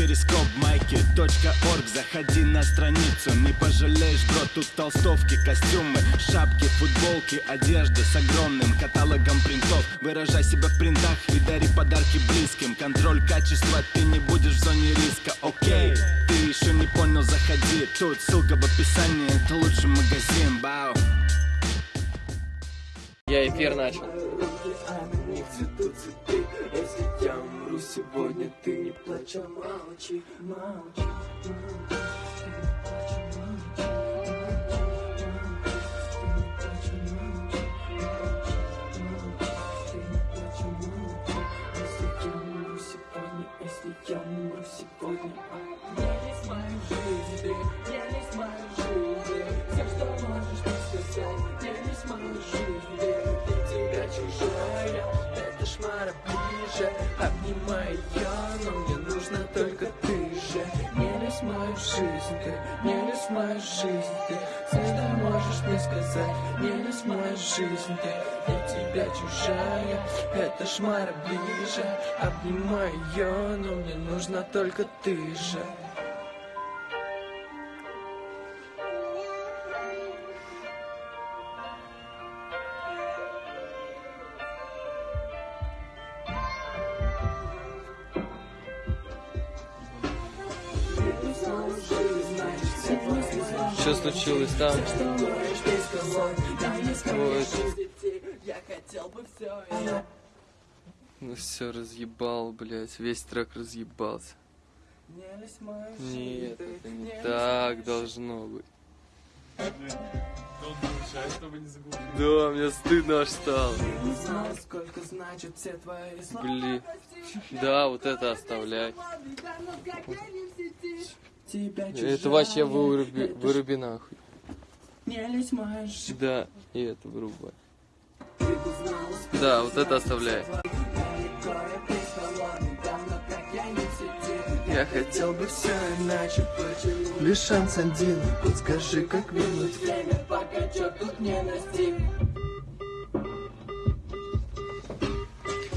перископ майки .орг. Заходи на страницу, не пожалеешь, бро Тут толстовки, костюмы, шапки, футболки Одежда с огромным каталогом принтов. Выражай себя в принтах и дари подарки близким. Контроль качества, ты не будешь в зоне риска, окей Ты еще не понял, заходи. Тут ссылка в описании, это лучший магазин, бау Я эфир начал. Сегодня, ты не плачь, а молчи, молчи, Если обнимай ее, но мне нужна только ты же. Не лезь мою жизнь, ты, не лезь мою жизнь, ты. Все, можешь мне сказать, не лезь мою жизнь, ты. Для тебя чужая, это шмара ближе, обнимай ее, но мне нужна только ты же. Что случилось там? Вот. Ну все, разъебал, блядь. Весь трек разъебался. Нет, это не так должно быть. Да, мне стыдно аж стало. Блин. Да, вот это оставляй. Тебя Это вообще выруби, выруби нахуй. Не лезь. Да, и это вырубай. Сколько Да, вот это оставляй. я хотел бы все Иначе почему Лишь шанс один, подскажи, как вернуть. время, пока чё тут не настиг?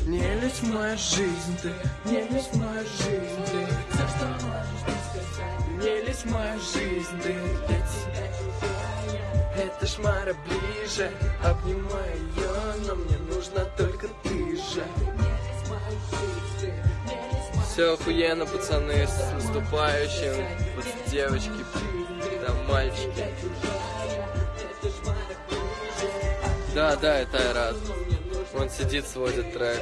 Не лезь в мою жизнь, ты, не лезь в мою жизнь, ты. Все, что можешь в мою жизнь, ты. Для тебя шмара ближе. Обнимай ее, но мне нужна только ты же. Все охуенно, пацаны, с наступающим. Вот девочки, там мальчики. Да, да, это Айрат. Он сидит, сводит трек.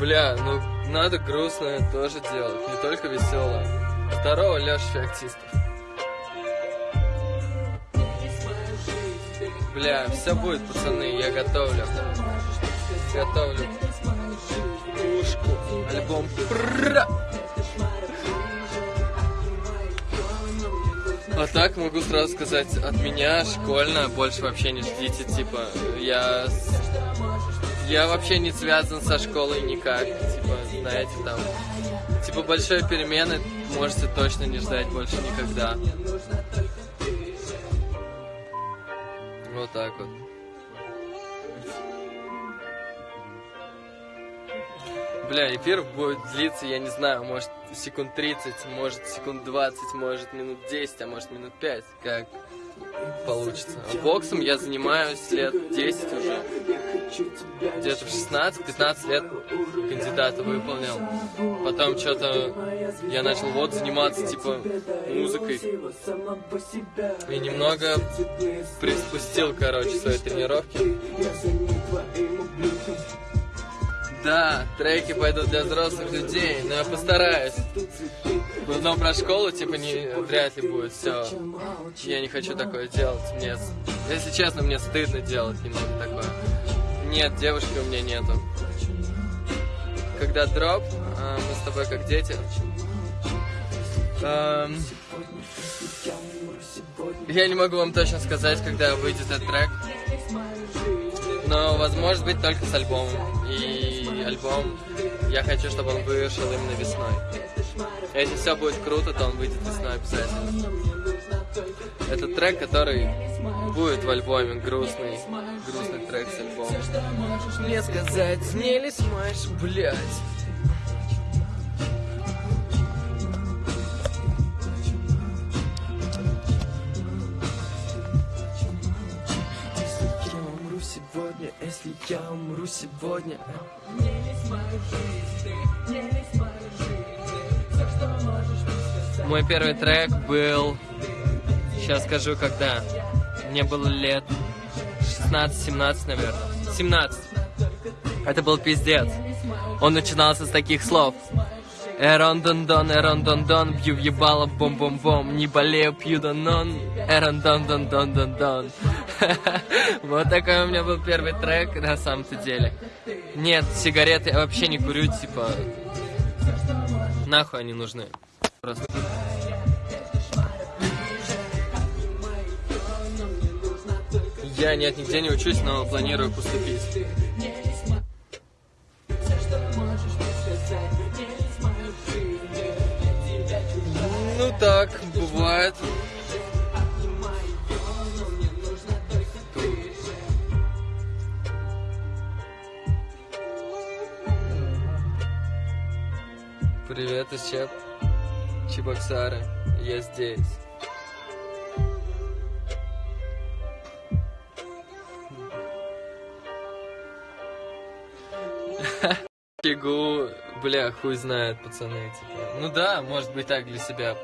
Бля, ну надо грустное тоже делать, не только веселое. Здорово, Леша Феоктистов. Бля, все будет, пацаны, я готовлю. Готовлю. Пушку, альбом. Пра! А так могу сразу сказать, от меня школьно больше вообще не ждите, типа, я... Я вообще не связан со школой никак, типа, знаете, там... Типа, большой перемены можете точно не ждать больше никогда. Вот так вот. Бля, эфир будет длиться, я не знаю, может секунд 30, может секунд 20, может минут 10, а может минут 5, как получится. А боксом я занимаюсь лет 10 уже. Где-то в 16-15 лет кандидата выполнил. Потом что-то я начал вот заниматься типа музыкой. И немного приспустил, короче, свои тренировки. Да, треки пойдут для взрослых людей, но я постараюсь. Но про школу, типа, не, вряд ли будет все. Я не хочу такое делать. Мне, если честно, мне стыдно делать немного такое. Нет, девушки у меня нету. Когда дроп, а, мы с тобой как дети. Эм, я не могу вам точно сказать, когда выйдет этот трек. Но, возможно быть, только с альбомом. И альбом, я хочу, чтобы он вышел именно весной. Если все будет круто, то он выйдет весной обязательно. Это трек, который будет в альбоме грустный, грустный трек с альбома. Мне сказать, снились маш, блядь. сегодня, если я умру сегодня. Не лезь в мою жизнь, не лезь в мою мой первый трек был... Сейчас скажу, когда. Мне было лет 16-17, наверное. 17. Это был пиздец. Он начинался с таких слов. Эрон дон дон, эрон дон дон, бью в ебало, бом бом бом, не болею, пью данон, эрон дон дон дон дон дон. Вот такой у меня был первый трек на самом-то деле. Нет, сигареты я вообще не курю, типа... Нахуй они нужны. Я нет, нигде не учусь, но планирую поступить. Ну так, бывает. Привет, из Чеп. Чебоксары. Я здесь. Фигу, бля, хуй знает, пацаны, типа. Ну да, может быть так для себя.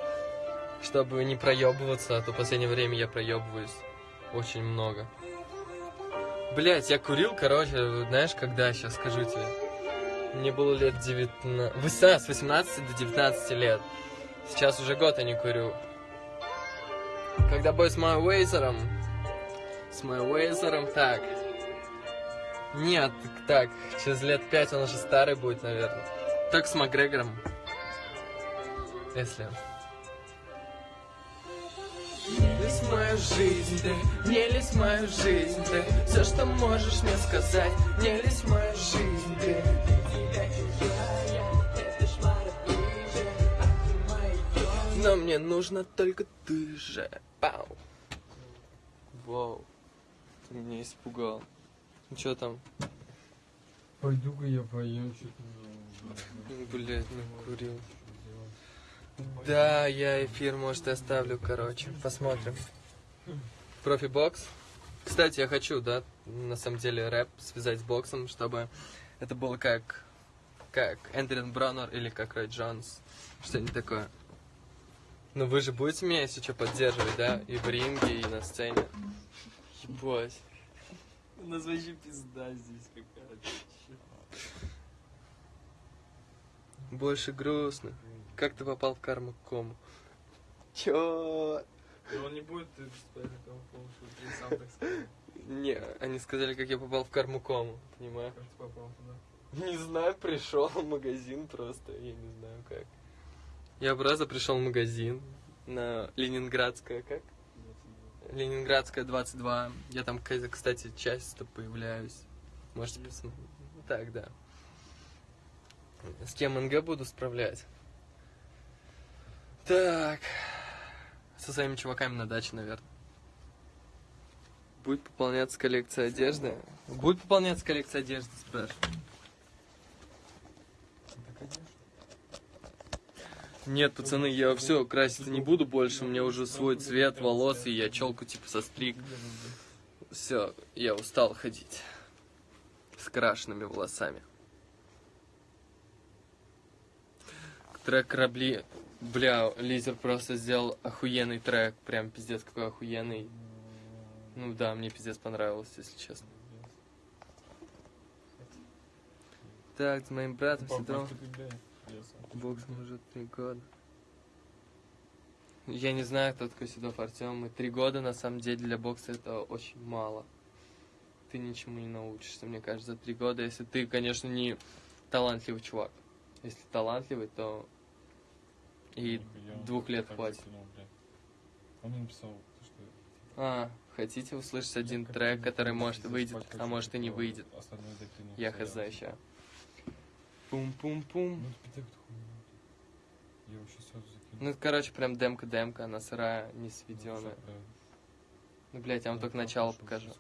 Чтобы не проебываться, а то в последнее время я проебываюсь очень много. Блять, я курил, короче, знаешь, когда, сейчас скажу тебе. Мне было лет 19... 18, с 18 до 19 лет. Сейчас уже год я не курю. Когда бой с моим Уэйзером... С моим Уэйзером, так... Нет, так, через лет пять он уже старый будет, наверное. Так с Макгрегором. Если... В мою жизнь, ты, в мою жизнь, ты Все, что можешь мне сказать, в мою жизнь, ты Но мне нужно только ты же. Пау. Вау. Ты меня испугал. Ну что там? Пойду-ка я поем что-то. Блять, накурил. Да, я эфир, может, и оставлю, короче. Посмотрим. Профи-бокс. Кстати, я хочу, да, на самом деле, рэп связать с боксом, чтобы это было как как Эндрин Броннер или как Рой Джонс. Что-нибудь такое. Ну вы же будете меня, если что, поддерживать, да? И в ринге, и на сцене. Ебать. У нас вообще пизда здесь какая-то. Больше грустно. Как ты попал в карму кому? Чё? Но он не будет спать на ты сам так сказал. Не, они сказали, как я попал в карму кому, понимаю? Как ты попал туда? Не знаю, пришел в магазин просто, я не знаю как. Я просто пришел в магазин на Ленинградская, как? Ленинградская 22. Я там, кстати, часто появляюсь. Можете посмотреть. Так, да. С кем НГ буду справлять? Так. Со своими чуваками на даче, наверное. Будет пополняться коллекция одежды? Будет пополняться коллекция одежды, спрашиваю. Нет, пацаны, я все краситься не буду больше. У меня уже свой цвет волос, и я челку типа состриг. Все, я устал ходить с крашенными волосами. Трек корабли. Бля, Лизер просто сделал охуенный трек. Прям пиздец какой охуенный. Ну да, мне пиздец понравилось, если честно. Так, с моим братом сидел. Боксом уже три года. Я не знаю, кто такой Седов Артем. И три года, на самом деле, для бокса это очень мало. Ты ничему не научишься, мне кажется, за три года, если ты, конечно, не талантливый чувак. Если талантливый, то и двух лет хватит. Он мне написал, что А, хотите услышать один трек, который может выйдет, а может и не выйдет. Я хз ща. Пум-пум-пум. Ну, хуйня. Я вообще сразу закинул. Ну, это, короче, прям демка-демка, она сырая, не сведенная. Ну, блядь, я вам только начало покажу. Алло,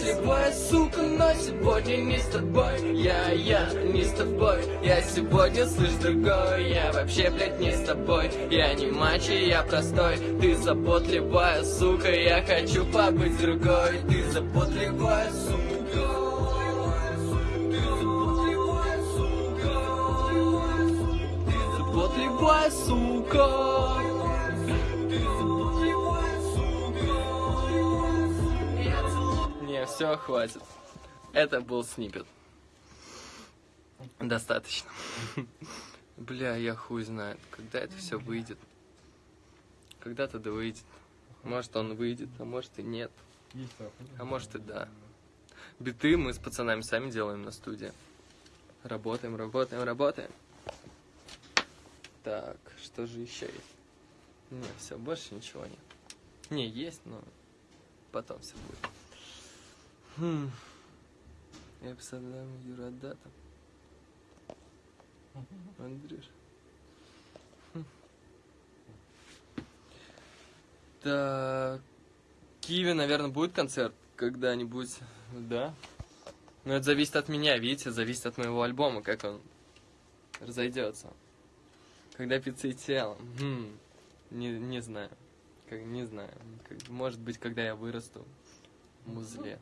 ебаная заботливая сука. Но сегодня не с тобой. Я, я, не с тобой. Я сегодня, слышь, другой. Я вообще, блядь, не с тобой. Я не мачо, я простой. Ты заботливая сука Я хочу побыть другой. Ты заботливая сука. Заботливая сука все, хватит. Это был снипет. Достаточно. Бля, я хуй знает, когда это все выйдет. Когда-то да выйдет. Может он выйдет, а может и нет. А может и да. Биты мы с пацанами сами делаем на студии. Работаем, работаем, работаем. Так, что же еще есть? Не, все, больше ничего нет. Не, есть, но потом все будет. Хм. Я представляю Юрадата. Андрюш. Хм. Так. Киеве, наверное, будет концерт когда-нибудь. Да. Но это зависит от меня, видите, зависит от моего альбома, как он разойдется. Когда пицца и тело. Хм. Не, не знаю. Как, не знаю. Как- может быть, когда я вырасту в музле.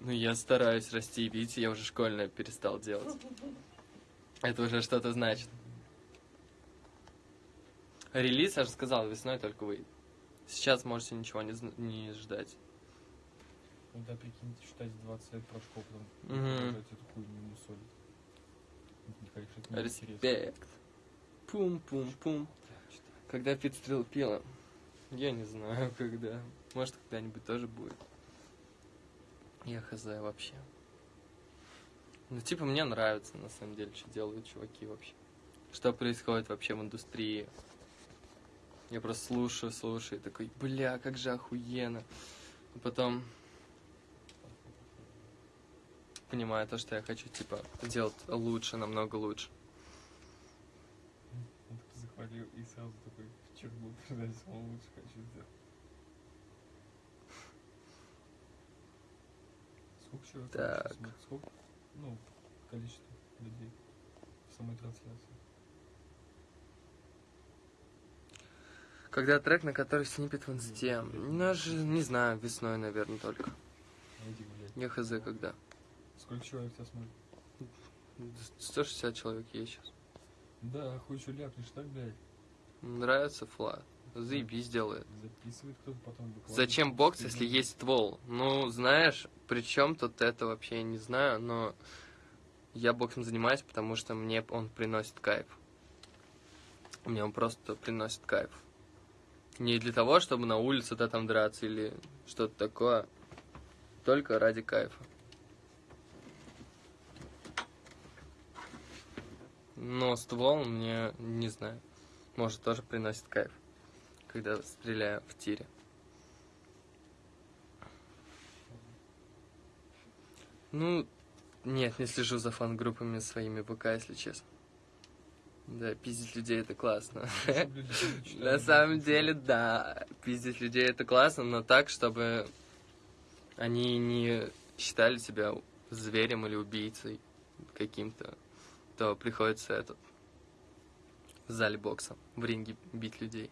Ну, я стараюсь расти, видите, я уже школьное перестал делать. Это уже что-то значит. Релиз, я же сказал, весной только выйдет. Сейчас можете ничего не, не ждать. Ну да, прикиньте, считать 20 лет прошло, потом продолжать эту хуйню мусолить. Респект. Пум-пум-пум. Когда Пит стрел пила? Я не знаю, когда. Может, когда-нибудь тоже будет. Я хз вообще. Ну, типа, мне нравится, на самом деле, что делают чуваки вообще. Что происходит вообще в индустрии. Я просто слушаю, слушаю, и такой, бля, как же охуенно. И потом понимаю то, что я хочу, типа, делать лучше, намного лучше. Захвалил и сразу такой продать самого лучше хочу сделать. Сколько человек? Так. смотрит? Сколько? Ну, количество людей в самой трансляции. Когда трек, на который снипет в инсте? Ну, же, не знаю, весной, наверное, только. Найди, блядь. Я хз когда. Сколько человек тебя смотрит? 160 человек есть сейчас. Да, хуй что ляпнешь, так, блядь? Нравится флаг. Заебись делает. Записывает кто-то потом выкладывает. Зачем бокс, если есть ствол? Ну, знаешь, при чем тут это вообще, я не знаю, но я боксом занимаюсь, потому что мне он приносит кайф. Мне он просто приносит кайф. Не для того, чтобы на улице да, там драться или что-то такое. Только ради кайфа. Но ствол мне, не знаю, может тоже приносит кайф, когда стреляю в тире. Ну, нет, не слежу за фан-группами своими ВК, если честно. Да, пиздить людей это классно. Читали, На самом деле, да, пиздить людей это классно, но так, чтобы они не считали себя зверем или убийцей каким-то, то приходится этот в зале бокса, в ринге бить людей.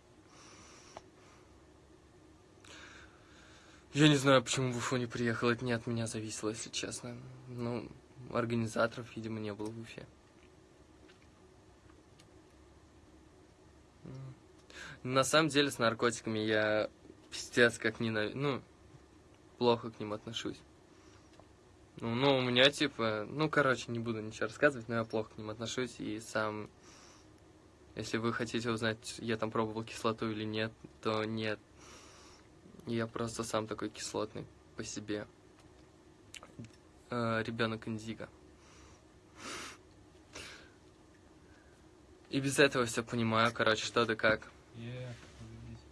Я не знаю, почему в Уфу не приехал, это не от меня зависело, если честно. Ну, организаторов, видимо, не было в Уфе. На самом деле с наркотиками я пиздец как ненавижу, ну, плохо к ним отношусь. Ну, ну, у меня типа, ну, короче, не буду ничего рассказывать, но я плохо к ним отношусь и сам, если вы хотите узнать, я там пробовал кислоту или нет, то нет. Я просто сам такой кислотный по себе. ребенок Индиго. И без этого все понимаю, короче, что да как. Е, заебись.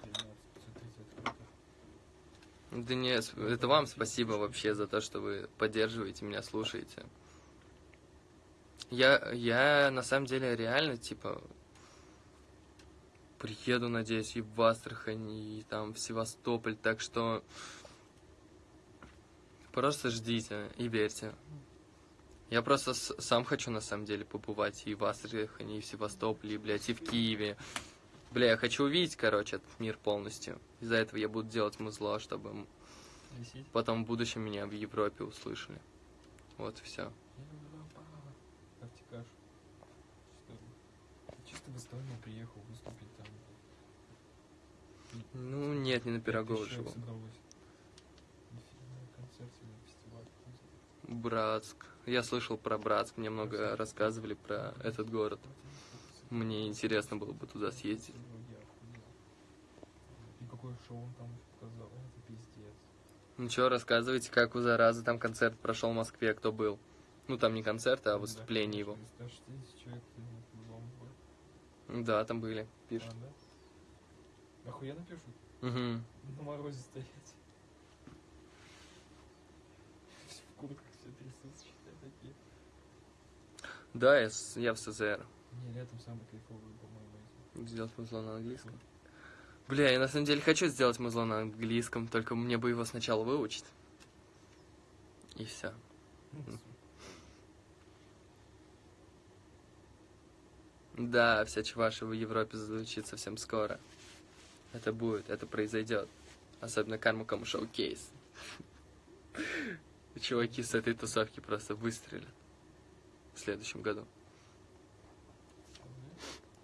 13, 530 круто. Да не, с- это вам спасибо вообще за то, что вы поддерживаете меня, слушаете. Я, я на самом деле реально, типа, приеду, надеюсь, и в Астрахань, и там в Севастополь, так что просто ждите и верьте. Я просто сам хочу, на самом деле, побывать и в Астрахани, и в Севастополе, и, блядь, и в Киеве. Бля, я хочу увидеть, короче, этот мир полностью. Из-за этого я буду делать музло, чтобы Висеть. потом в будущем меня в Европе услышали. Вот и все. Чисто в Эстонию приехал выступить. Ну, нет, не на Пирогова живу. Братск. Я слышал про Братск, мне много рассказывали про этот город. Мне интересно было бы туда съездить. И какое шоу он там показал, это пиздец. Ну что, рассказывайте, как у заразы там концерт прошел в Москве, кто был? Ну, там не концерт, а выступление его. 160 человек ну, по-любому было. Да, там были, А, пишут. да? Охуенно пишут? Угу. На морозе стоять. Все в куртках, все трясутся, считай, такие. Да, я, с- я в СЗР. Не, летом самый кайфовый, по-моему, эти. Сделать музло на английском. Бля, я на самом деле хочу сделать музло на английском, только мне бы его сначала выучить. И все. Ну, Да, вся чуваша в Европе звучит совсем скоро. Это будет, это произойдет. Особенно Карма Кому Шоу Кейс. И Чуваки с этой тусовки просто выстрелят в следующем году.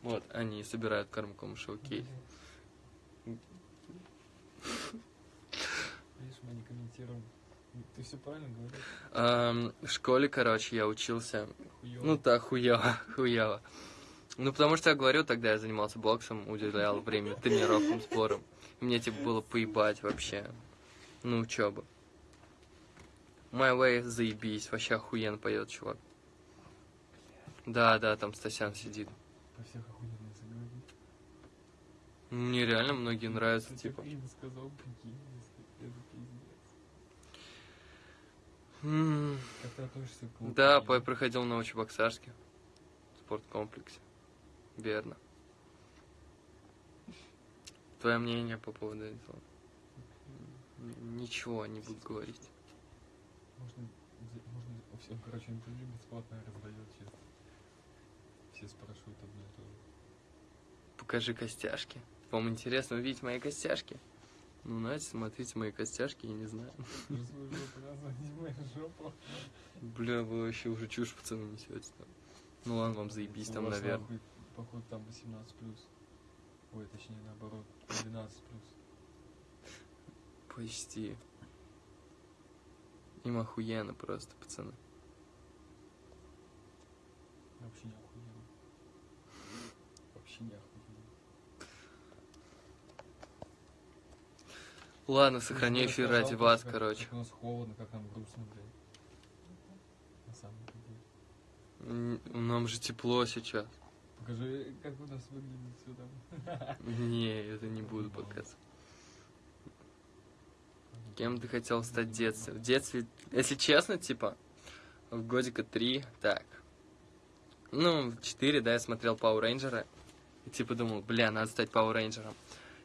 Вот, они собирают Карма Кому Шоу Кейс. Видишь, мы не комментируем. Ты все правильно говоришь? В школе, короче, я учился Хуёво. Ну так, хуево, хуево. Ну, потому что я говорю, тогда я занимался боксом, уделял время тренировкам, спорам. Мне, типа, было поебать вообще. Ну, учеба. My Way, заебись, вообще охуенно поет, чувак. Да, да, там Стасян сидит. По всех охуенно заговорить. Мне реально многие нравятся, Ты типа. так сказал, прикинь, это пиздец. Да, я проходил на Новочебоксарске. В спорткомплексе. Верно. Твое мнение по поводу этого? Ничего не буду говорить. Можно, можно всем, короче, интервью бесплатно раздает сейчас. Все спрашивают одно и то же. Покажи костяшки. Вам интересно увидеть мои костяшки? Ну, знаете, смотрите мои костяшки, я не знаю. Бля, вы вообще уже чушь, пацаны, несете там. Ну ладно, вам заебись там, наверное. Походу, там 18 плюс. Ой, точнее, наоборот, 12 плюс. Почти. Им охуенно просто, пацаны. Вообще не охуенно. Вообще не охуенно. Ладно, сохраню Ты эфир ради вас, как- короче. Как у нас холодно, как нам грустно, блядь. На самом деле. Нам же тепло сейчас. Покажи, как у нас выглядит все там. Не, это не буду показывать. Кем ты хотел стать в детстве? В детстве, если честно, типа, в годика три, так. Ну, в четыре, да, я смотрел Пауэр Рейнджера. И типа думал, бля, надо стать Пауэр Рейнджером.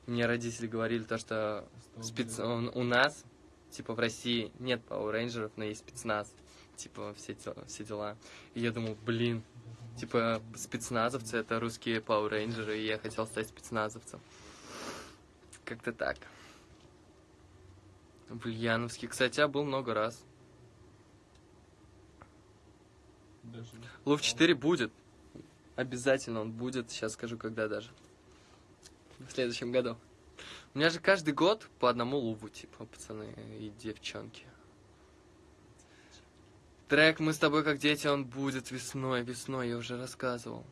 Мне родители говорили то, что спец... он- у нас, типа, в России нет Пауэр Рейнджеров, но есть спецназ. Типа, все, все дела. И я думал, блин, типа, спецназовцы это русские Пауэр Рейнджеры, и я хотел стать спецназовцем. Как-то так. В Ульяновске, кстати, я был много раз. Даже... Лув 4 будет. Обязательно он будет. Сейчас скажу, когда даже. В следующем году. У меня же каждый год по одному луву, типа, пацаны и девчонки. Трек «Мы с тобой как дети», он будет весной, весной, я уже рассказывал.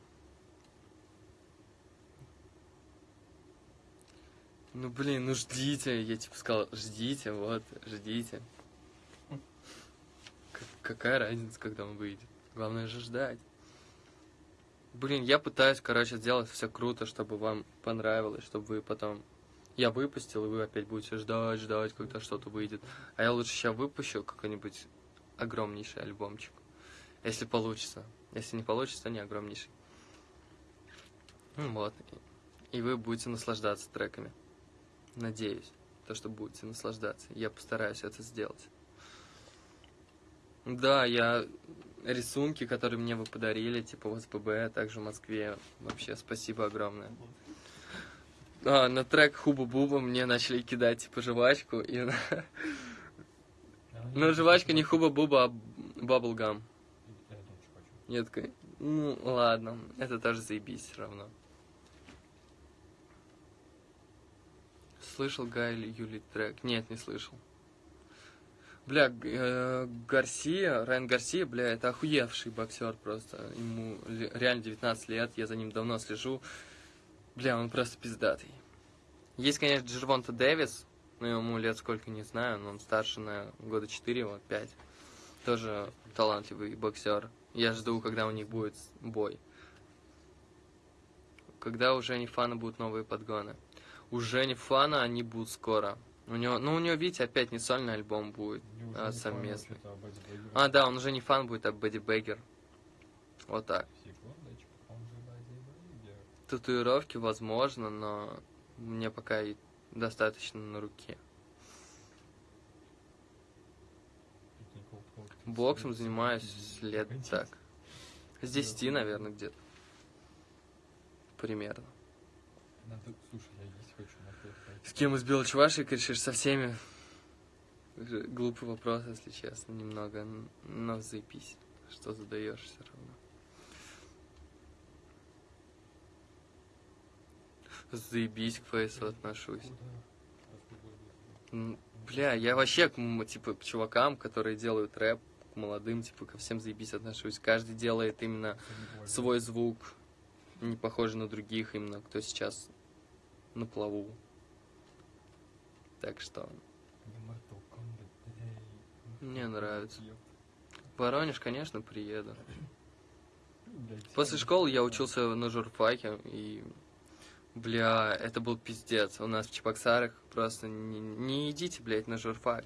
Ну, блин, ну ждите, я типа сказал, ждите, вот, ждите. Какая разница, когда он выйдет? Главное же ждать. Блин, я пытаюсь, короче, сделать все круто, чтобы вам понравилось, чтобы вы потом... Я выпустил, и вы опять будете ждать, ждать, когда что-то выйдет. А я лучше сейчас выпущу какой-нибудь огромнейший альбомчик. Если получится. Если не получится, не огромнейший. Ну вот. И вы будете наслаждаться треками. Надеюсь, то, что будете наслаждаться. Я постараюсь это сделать. Да, я рисунки, которые мне вы подарили, типа в СПБ, а также в Москве. Вообще, спасибо огромное. А, на трек Хуба Буба мне начали кидать, типа, жвачку. И... Ну, жвачка не Хуба Буба, а Баблгам. Я такой, ну, ладно, это тоже заебись все равно. Слышал Гай Юли трек? Нет, не слышал. Бля, э, Гарсия, Райан Гарсия, бля, это охуевший боксер просто. Ему реально 19 лет, я за ним давно слежу. Бля, он просто пиздатый. Есть, конечно, Джервонта Дэвис, но ему лет сколько, не знаю, но он старше на года 4, вот 5. Тоже талантливый боксер. Я жду, когда у них будет бой. Когда у Жени Фана будут новые подгоны. У Жени Фана они будут скоро. У него, ну, у него, видите, опять не сольный альбом будет. А, совместный. А, да, он уже не фан будет, а Бэдди Бейгер. Вот так. Секундочку. Татуировки возможно, но мне пока и достаточно на руке. Боксом занимаюсь лет так. С 10, наверное, где-то. Примерно. Надо, слушай, я есть хочу на хлеб пойти. С кем из Белочвашек решишь? Со всеми? Глупый вопрос, если честно, немного. Но заебись, что задаешь все равно. Заебись к фейсу отношусь. Бля, я вообще к, типа, к чувакам, которые делают рэп, к молодым, типа, ко всем заебись отношусь. Каждый делает именно свой звук, не похожий на других, именно кто сейчас на плаву. Так что. Мне нравится. В Воронеж, конечно, приеду. После школы я учился на журфаке, и, бля, это был пиздец. У нас в Чебоксарах просто не, не идите, блядь, на журфак.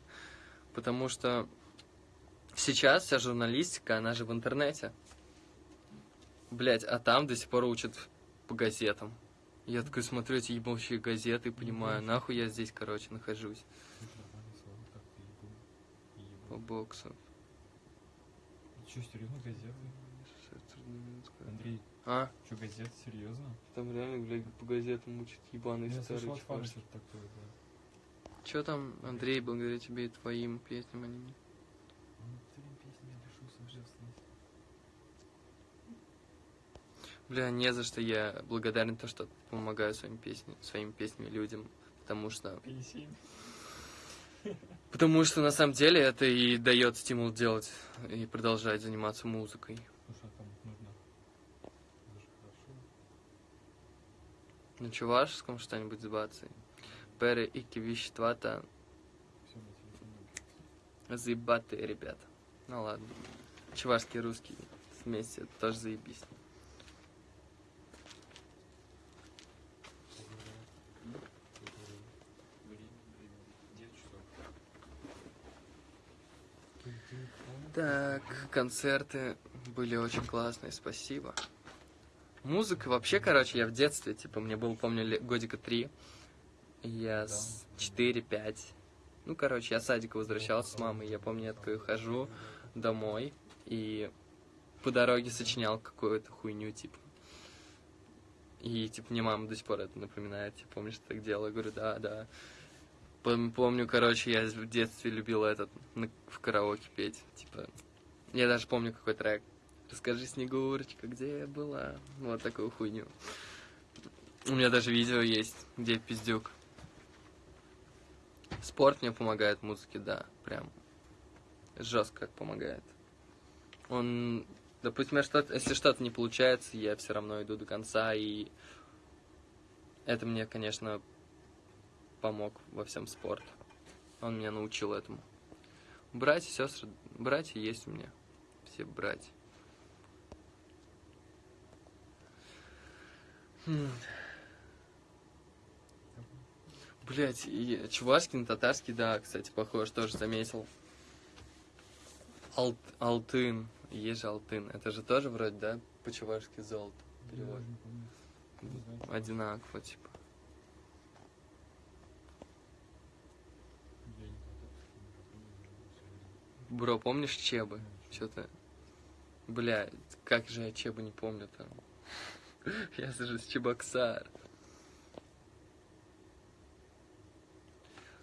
Потому что сейчас вся журналистика, она же в интернете. Блядь, а там до сих пор учат по газетам. Я такой смотрю эти ебучие газеты и понимаю, нахуй я здесь, короче, нахожусь по боксу. Чё, серьезно, газеты? Андрей, А, чё, газеты, серьезно? там реально, блядь, по газетам учат ебаный Я старый слышал такое, да. Че там, Андрей, благодаря тебе и твоим песням они мне. Ну, женственности. Бля, не за что я благодарен то, что помогаю своим песням, своими песнями людям, потому что, Песень. потому что на самом деле это и дает стимул делать и продолжать заниматься музыкой. Слушай, а там нужно... Это же хорошо. На чувашском что-нибудь с бацей. Пере на телефоне. заебатые ребята. Ну ладно. Чувашский и русский вместе тоже заебись. Так, концерты были очень классные, спасибо. Музыка вообще, короче, я в детстве, типа, мне было, помню, годика три. Я с 4-5. Ну, короче, я с садика возвращался с мамой. Я помню, я такой хожу домой и по дороге сочинял какую-то хуйню, типа. И, типа, мне мама до сих пор это напоминает. Типа, помнишь, ты так делала? Я говорю, да, да. Пом- Помню, короче, я в детстве любил этот в караоке петь. Типа, я даже помню, какой трек. Расскажи, Снегурочка, где я была? Вот такую хуйню. У меня даже видео есть, где пиздюк. Спорт мне помогает музыке, да, прям жестко помогает. Он, допустим, что если что-то не получается, я все равно иду до конца, и это мне, конечно, помог во всем спорт. Он меня научил этому. Братья, сестры, братья есть у меня. Все братья. Блять, и чувашский на татарский, да, кстати, похож, тоже заметил. Ал- Алтын, есть же Алтын, это же тоже вроде, да, по-чувашски золото перевод. одинаково, типа. Бро, помнишь Чебы? Что-то... Бля, как же я Чебы не помню там. Я же с Чебоксар.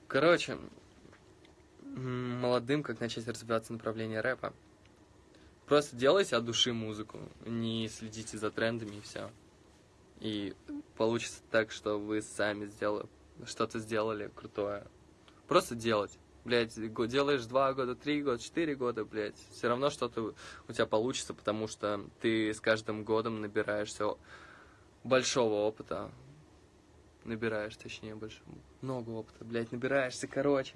Короче, молодым, как начать развиваться направление рэпа. Просто делайте от души музыку, не следите за трендами и все. И получится так, что вы сами сделали, что-то сделали крутое. Просто делать. Блять, делаешь два года, три года, четыре года, блядь, все равно что-то у тебя получится, потому что ты с каждым годом набираешься большого опыта. Набираешь, точнее, больше. Много опыта, блядь, набираешься, короче.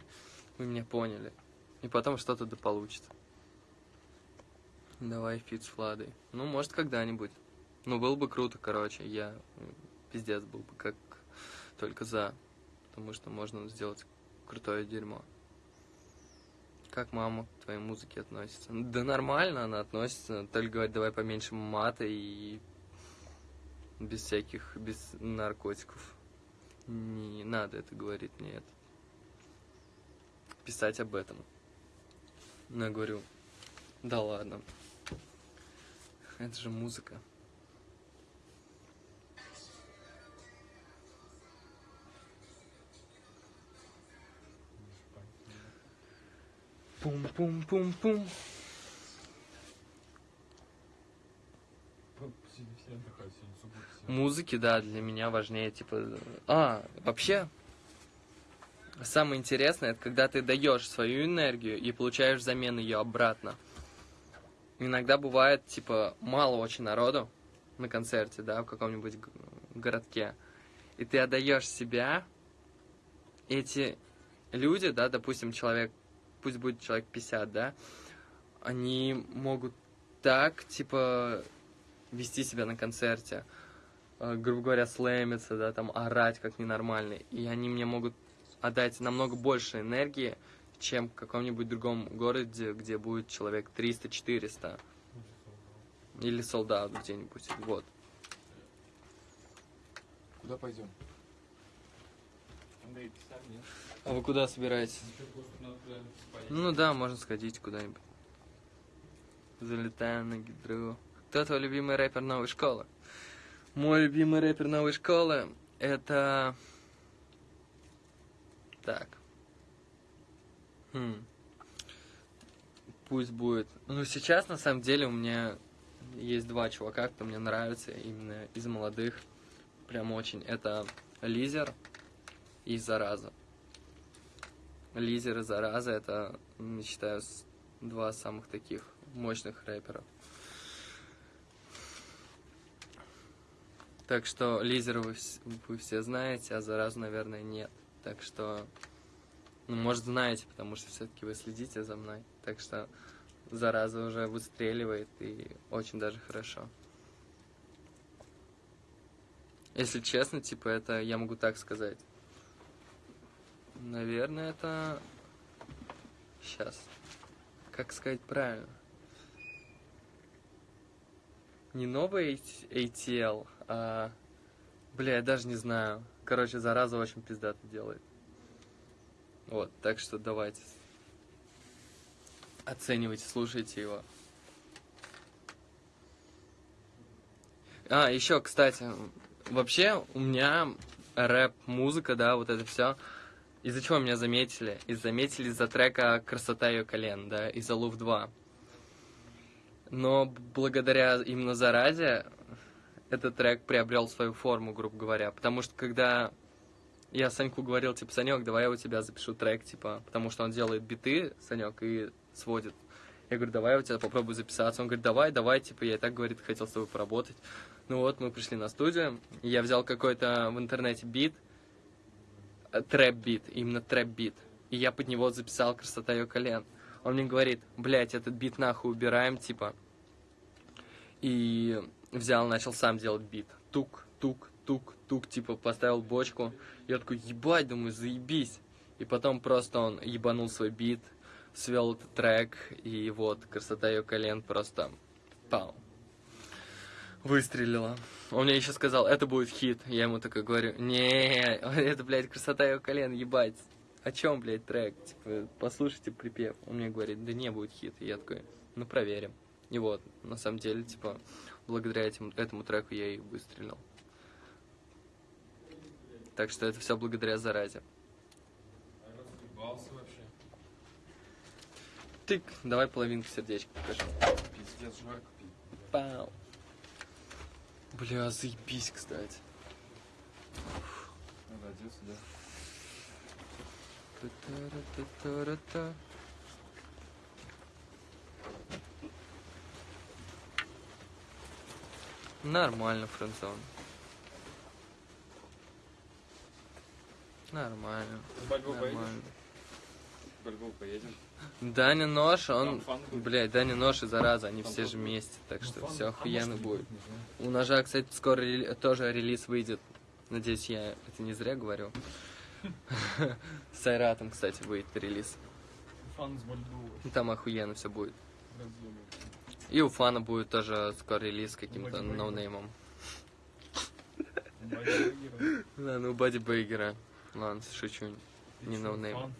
Вы меня поняли. И потом что-то да получится. Давай фит с Владой. Ну, может, когда-нибудь. Ну, было бы круто, короче. Я пиздец был бы как только за. Потому что можно сделать крутое дерьмо. Как мама к твоей музыке относится? Да нормально она относится. Только говорит, давай поменьше мата и без всяких, без наркотиков. Не надо это говорить, нет. Писать об этом. Но я говорю, да ладно. Это же музыка. Пум-пум-пум-пум. Музыки, да, для меня важнее, типа... А, вообще, самое интересное, это когда ты даешь свою энергию и получаешь взамен ее обратно. Иногда бывает, типа, мало очень народу на концерте, да, в каком-нибудь городке. И ты отдаешь себя, эти люди, да, допустим, человек, пусть будет человек 50, да, они могут так, типа, вести себя на концерте, э, грубо говоря, слэмиться, да, там, орать как ненормальный. И они мне могут отдать намного больше энергии, чем в каком-нибудь другом городе, где будет человек 300-400. Ну, часов, Или солдат где-нибудь. Вот. да. Куда пойдем? Андрей, писать, нет? А вы куда собираетесь? Ну, да, можно сходить куда-нибудь. Залетаем на гидру. Кто твой любимый рэпер новой школы? Мой любимый рэпер новой школы это... Так. Хм. Пусть будет. Ну, сейчас, на самом деле, у меня есть два чувака, кто мне нравится, именно из молодых. Прям очень. Это Лизер и Зараза. Лизер и Зараза это, м, считаю, два самых таких мощных рэперов. Так что Лизера вы, вы все знаете, а Заразу, наверное, нет. Так что, ну, может, знаете, потому что все-таки вы следите за мной. Так что Зараза уже выстреливает и очень даже хорошо. Если честно, типа, это я могу так сказать. Наверное, это... Сейчас. Как сказать правильно? Не новый ATL, а... Бля, я даже не знаю. Короче, зараза очень пиздато делает. Вот, так что давайте. Оценивайте, слушайте его. А, еще, кстати, вообще у меня рэп-музыка, да, вот это все. Из-за чего меня заметили? И заметили из-за трека «Красота ее колен», да, из-за Лув 2. Но благодаря именно заразе этот трек приобрел свою форму, грубо говоря. Потому что когда я Саньку говорил, типа, Санек, давай я у тебя запишу трек, типа, потому что он делает биты, Санек, и сводит. Я говорю, давай я у тебя попробую записаться. Он говорит, давай, давай, типа, я и так, говорит, хотел с тобой поработать. Ну вот, мы пришли на студию, я взял какой-то в интернете бит, трэп-бит, именно трэп-бит. И я под него записал «Красота ее колен». Он мне говорит, блядь, этот бит нахуй убираем, типа. И взял, начал сам делать бит. Тук, тук, тук, тук, типа поставил бочку. Я такой, ебать, думаю, заебись. И потом просто он ебанул свой бит, свел этот трек, и вот, красота ее колен просто пау. Выстрелила. Он мне еще сказал, это будет хит. Я ему такой говорю, не, это, блядь, красота его колен, ебать. О чем, блядь, трек? Типа, послушайте припев. Он мне говорит, да не будет хит. И я такой, ну проверим. И вот, на самом деле, типа, благодаря этим, этому треку я и выстрелил. Так что это все благодаря заразе. Разъебался вообще. Тык, давай половинку сердечка покажи. Пиздец, жарко пить. Пау. Бля, заебись, кстати. Надо одеться, да. Та-та-ра-та-та-ра-та. Нормально, френдзон. Нормально. С Бальбо поедешь? Нормально. С Бальбо поедем. Даня Нож, он... Блядь, Даня Нож и Зараза, они все же вместе, так Ну, что все охуенно будет. У Ножа, кстати, скоро рели- тоже релиз выйдет. Надеюсь, я это не зря говорю. С Айратом, кстати, выйдет релиз. Там охуенно все будет. И у Фана будет тоже скоро релиз каким-то ноунеймом. Да, ну Бади Бейгера. Ладно, шучу. Не ноунейм. Это-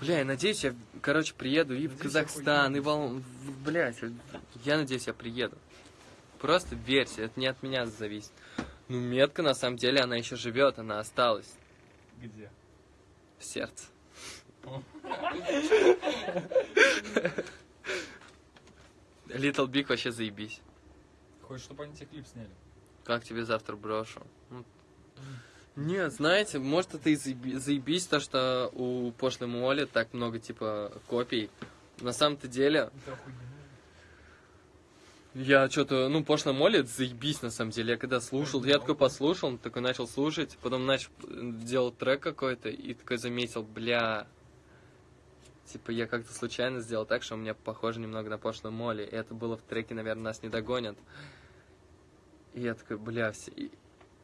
Бля, я надеюсь, я, короче, приеду и в Казахстан, и в Ал- в- Блядь, я надеюсь, я приеду. Просто верьте, это не от меня зависит. Ну, метка, на самом деле, она еще живет, она осталась Где? в сердце. Little Big вообще заебись. Хочешь, чтобы они тебе клип сняли? Как тебе завтра брошу? Ну, Нет, знаете, может это и заеби- заебись, то, что у пошлой Моли так много, типа, копий. На самом-то деле, я что-то, ну, пошлая Молли, это заебись, на самом деле. Я когда слушал, я такой послушал, такой начал слушать, потом начал э, делать трек какой-то, и такой заметил, бля, типа, я как-то случайно сделал так, что у меня похоже немного на пошлую Молли. И это было в треке, наверное, нас не догонят. И я такой, бля, все... и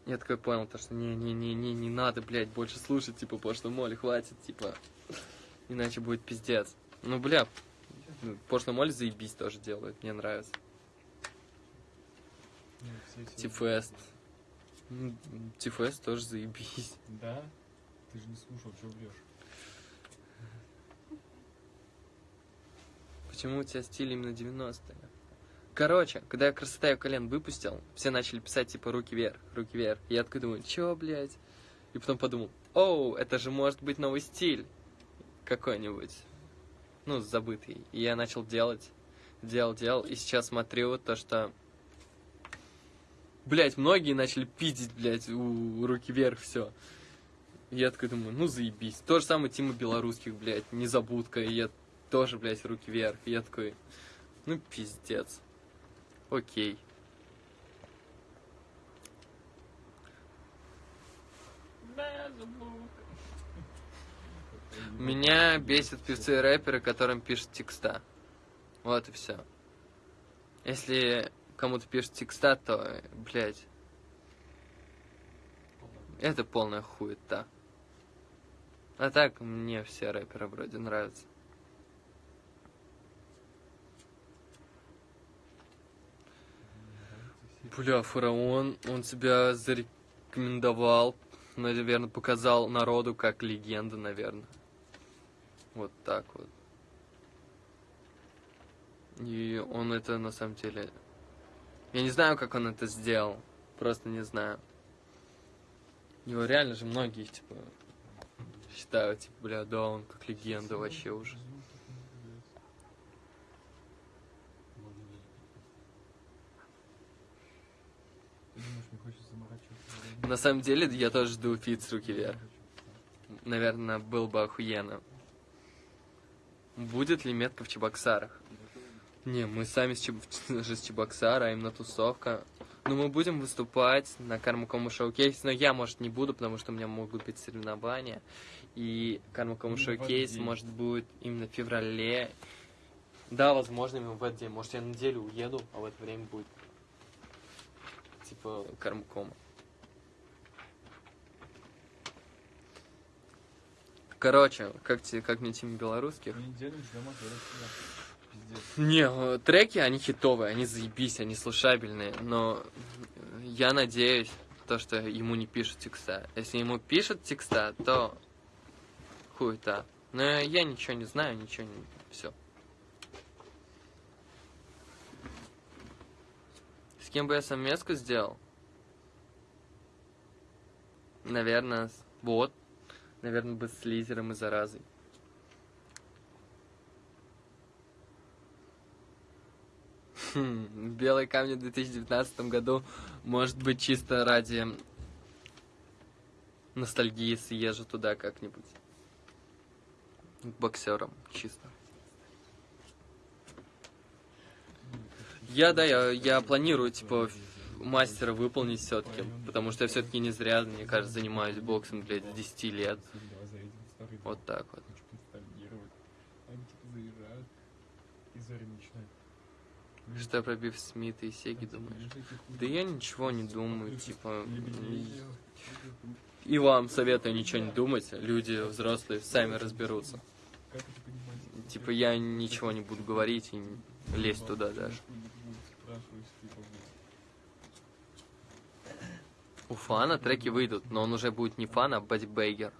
Я такой понял, то, что не-не-не-не, не надо, блядь, больше слушать, типа, пошлую Молли, хватит, типа, иначе будет пиздец. Ну, бля, пошлую Молли заебись тоже делают, мне нравится. Ну, Тифест. М, Тифест тоже заебись. Да? Ты же не слушал, что врешь. Почему у тебя стиль именно 90-е? Короче, когда я красота ее колен выпустил, все начали писать типа руки вверх, руки вверх. Я такой думаю, чё, блядь? И потом подумал, оу, это же может быть новый стиль какой-нибудь. Ну, забытый. И я начал делать, делал, делал. И сейчас смотрю то, что... Блять, многие начали пиздить, блядь, у руки вверх все. Я такой думаю, ну заебись. То же самое Тима Белорусских, блядь, незабудка. И я тоже, блядь, руки вверх. И я такой, ну пиздец. Окей. Меня бесит певцы и рэперы, которым пишут текста. Вот и все. Если кому-то пишут текста, то, блядь, это полная хуета. А так, мне все рэперы вроде нравятся. Бля, фараон, он себя зарекомендовал, наверное, показал народу как легенда, наверное. Вот так вот. И он это на самом деле... Я не знаю, как он это сделал. Просто не знаю. Его реально же многие, типа, считают, типа, бля, да, он как легенда вообще уже. Ты думаешь, мне хочется заморачиваться? На самом деле, я тоже жду фит с руки вверх. Наверное, был бы охуенно. Будет ли метка в Чебоксарах? Не, мы сами с, Чеб... же с Чебоксара, а именно тусовка. Ну, мы будем выступать на Кармакому Шоу-кейс, но я, может, не буду, потому что у меня могут быть соревнования. И Кармакому этот Шоу-кейс, может, будет именно в феврале. Да, возможно, именно в этот день. Может, я на неделю уеду, а в это время будет типа Кармакома. Короче, как, тебе, как мне тема белорусских? Не, э, треки, они хитовые, они заебись, они слушабельные, но я надеюсь, то, что ему не пишут текста. Если ему пишут текста, то хуета. Но я ничего не знаю, ничего не... Все. С кем бы я совместку сделал? Наверное, с- вот. Наверное, бы с лизером и заразой. Хм, Белый камень в 2019 году может быть чисто ради ностальгии съезжу туда как-нибудь. К боксерам, чисто. Я, да, я, я планирую, типа, мастера выполнить все-таки, потому что я все-таки не зря, мне кажется, занимаюсь боксом, блядь, с 10 лет. Вот так вот. Хочу поностальгировать. Они типа заезжают и Зорин начинает. «Блин, Что пробив Смита и Сеги, думаешь? нет таких хуй?» Да я ничего не думаю, типа... И вам советую ничего не думать, люди взрослые сами разберутся. Типа я ничего не буду говорить и лезть туда даже. Спрашиваешь, типа, блин, У фана треки выйдут, но он уже будет не фан, а бодибейгер.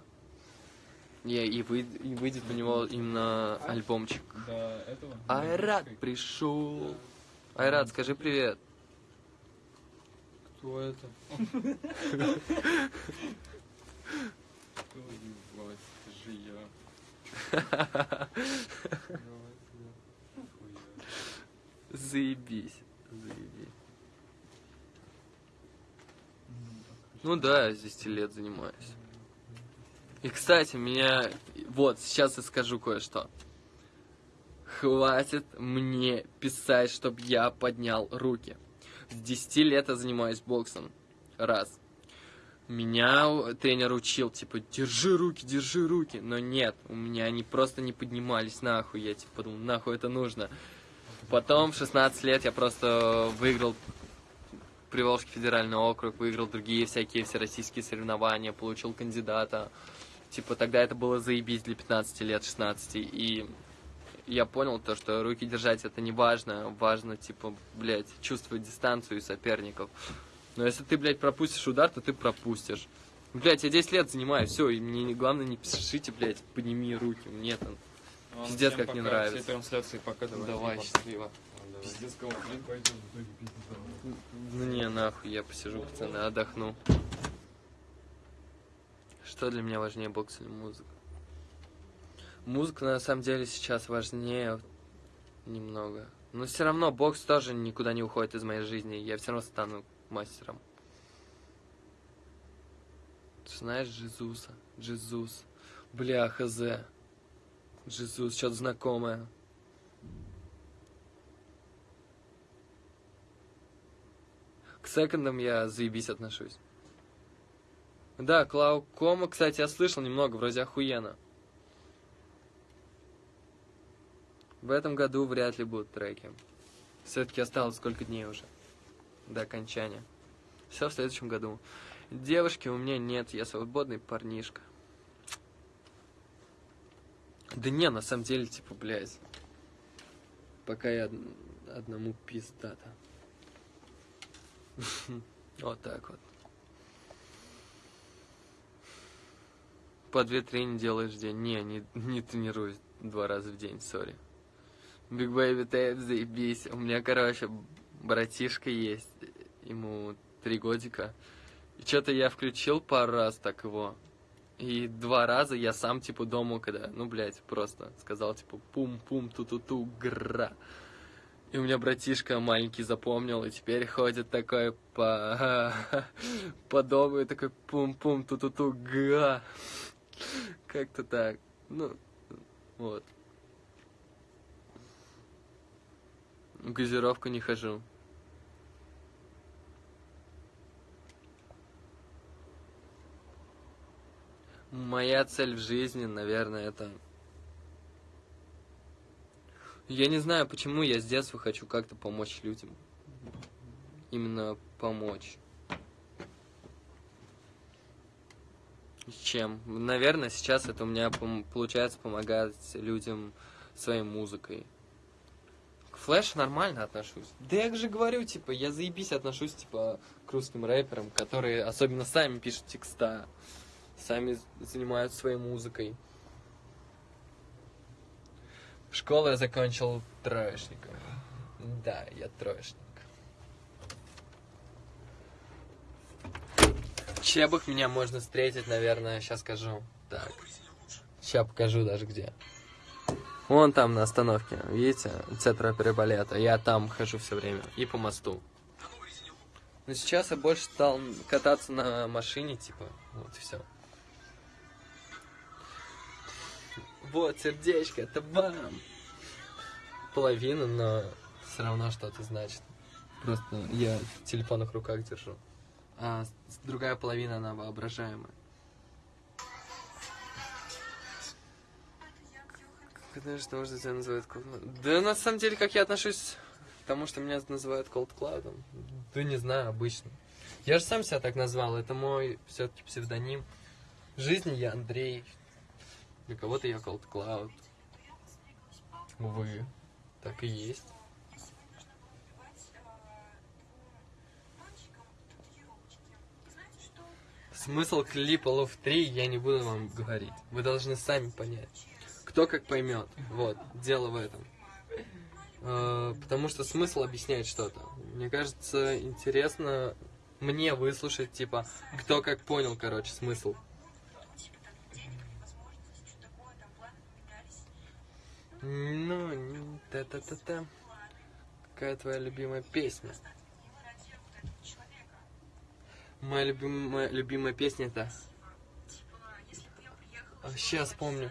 И, и, выйд- и выйдет у него именно альбомчик. До этого? Айрат пришел. Айрат, скажи привет. Кто это? Же я. Заебись. Ну да, с 10 лет занимаюсь. И, кстати, меня... Вот, сейчас я скажу кое-что. Хватит мне писать, чтобы я поднял руки. С 10 лет я занимаюсь боксом. Раз. Меня тренер учил, типа, держи руки, держи руки. Но нет, у меня они просто не поднимались нахуй. Я типа подумал, нахуй это нужно. Потом в 16 лет я просто выиграл Приволжский федеральный округ, выиграл другие всякие всероссийские соревнования, получил кандидата. Типа тогда это было заебись для 15 лет, 16. И я понял то, что руки держать это не важно. Важно, типа, блядь, чувствовать дистанцию и соперников. Но если ты, блядь, пропустишь удар, то ты пропустишь. Блядь, я 10 лет занимаюсь, все, и мне не- главное не пишите, блядь, подними руки. Мне там Ладно, Пиздец, всем как не пока. нравится. Все трансляции пока, давай. давай, счастливо. Пиздец, кого. Ну не, нахуй, я посижу, пацаны, отдохну. Что для меня важнее, бокс или музыка? Музыка на самом деле сейчас важнее немного. Но все равно бокс тоже никуда не уходит из моей жизни. Я все равно стану мастером. Ты знаешь Джизуса? Джизус. Бля, хз. Джизус, что-то знакомое. К секондам я заебись отношусь. Да, Клаукома, кстати, я слышал немного, вроде охуенно. В этом году вряд ли будут треки. Все-таки осталось сколько дней уже до окончания. Все в следующем году. Девушки у меня нет, я свободный парнишка. Да не, на самом деле, типа, блядь. Пока я од- одному пиздата. Вот так вот. По две-три не делаешь в день. Не, не, не тренируюсь два раза в день, сори. Big Baby Tape, заебись. У меня, короче, братишка есть. Ему три годика. И что-то я включил пару раз так его. И два раза я сам, типа, дома, когда, ну, блядь, просто сказал, типа, пум-пум, ту-ту-ту, гра. И у меня братишка маленький запомнил, и теперь ходит такой по, по дому, и такой пум-пум, ту-ту-ту, га. Как-то так. Ну, вот. В газировку не хожу. Моя цель в жизни, наверное, это... Я не знаю, почему я с детства хочу как-то помочь людям. Именно помочь. Чем? Наверное, сейчас это у меня получается помогать людям своей музыкой. Флэш нормально отношусь. Да я же говорю, типа, я заебись отношусь, типа, к русским рэперам, которые особенно сами пишут текста, сами занимаются своей музыкой. Школу я закончил троечником. Да, я троечник. В Чебах меня можно встретить, наверное, сейчас скажу. Так. Сейчас покажу даже где. Вон там на остановке, видите, центра переболета. Я там хожу все время. И по мосту. Но сейчас я больше стал кататься на машине, типа, вот и все. Вот, сердечко, это бам! Половина, но все равно что-то значит. Просто я в телефонных руках держу. А другая половина, она воображаемая. Как знаешь, что можно тебя называют Cold Да на самом деле, как я отношусь к тому, что меня называют Cold Cloud? Да не знаю, обычно. Я же сам себя так назвал, это мой все-таки псевдоним. В жизни я Андрей, для кого-то я Cold Cloud. Увы, так и есть. Смысл клипа Love 3 я не буду вам говорить. Вы должны сами понять. Кто как поймет. Вот, дело в этом. Э, Потому что смысл объясняет что-то. Мне кажется, интересно мне выслушать, типа, кто как понял, короче, смысл. Ну, та-та-та-та. Какая твоя любимая песня? Моя любимая, любимая песня это... Сейчас помню.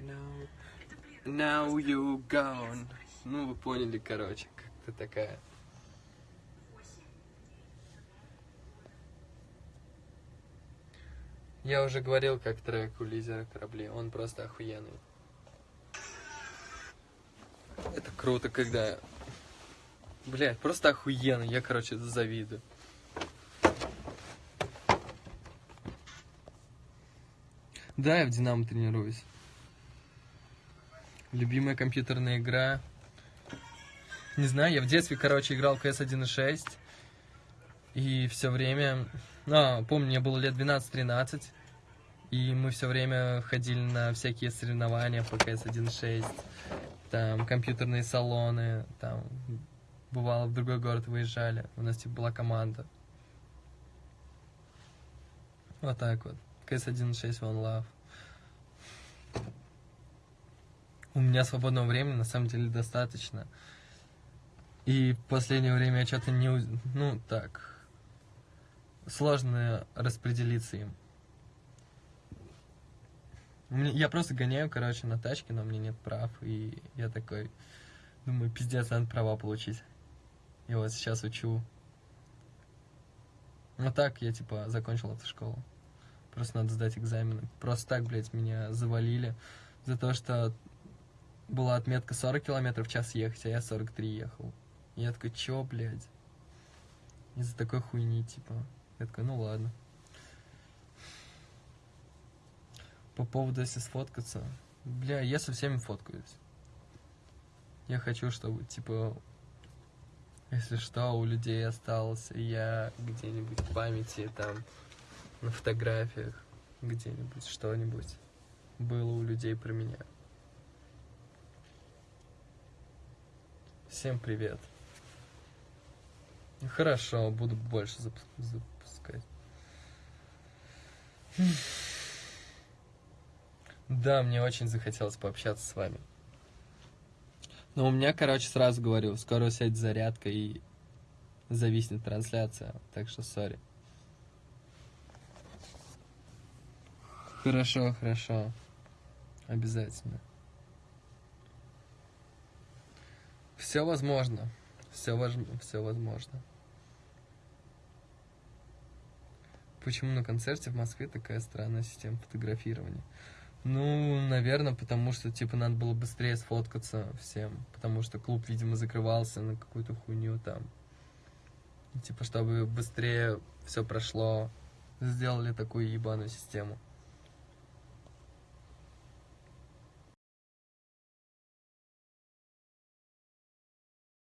Now, now you gone. Ну, вы поняли, короче, как-то такая. Я уже говорил, как трек у лидера корабли. Он просто охуенный. Это круто, когда... Блядь, просто охуенно. Я, короче, завидую. Да, я в Динамо тренируюсь. Любимая компьютерная игра. Не знаю, я в детстве, короче, играл CS 1.6. И все время... А, помню, мне было лет 12-13. И мы все время ходили на всякие соревнования по CS 1.6. Там компьютерные салоны. Там бывало в другой город выезжали. У нас типа была команда. Вот так вот. CS 1.6 One Love. У меня свободного времени на самом деле достаточно. И в последнее время я что-то не... Ну, так... Сложно распределиться им. Я просто гоняю, короче, на тачке, но меня нет прав. И я такой... Думаю, пиздец, надо права получить. И вот сейчас учу. Ну так, я типа закончил автошколу. Просто надо сдать экзамены. Просто так, блядь, меня завалили за то, что была отметка 40 километров в час ехать, а я 43 ехал. И я такой, чё, блядь? Из-за такой хуйни, типа. Я такой, ну ладно. По поводу, если сфоткаться. Бля, я со всеми фоткаюсь. Я хочу, чтобы, типа, если что, у людей остался я где-нибудь в памяти, там, на фотографиях, где-нибудь, что-нибудь было у людей про меня. Всем привет. Хорошо, буду больше запу- запускать. Да, мне очень захотелось пообщаться с вами. Но у меня, короче, сразу говорю, скоро сядет зарядка и зависнет трансляция, так что сори. Хорошо, хорошо. Обязательно. Все возможно. Все, все возможно. Почему на концерте в Москве такая странная система фотографирования? Ну, наверное, потому что, типа, надо было быстрее сфоткаться всем. Потому что клуб, видимо, закрывался на какую-то хуйню там. Типа, чтобы быстрее все прошло, сделали такую ебаную систему.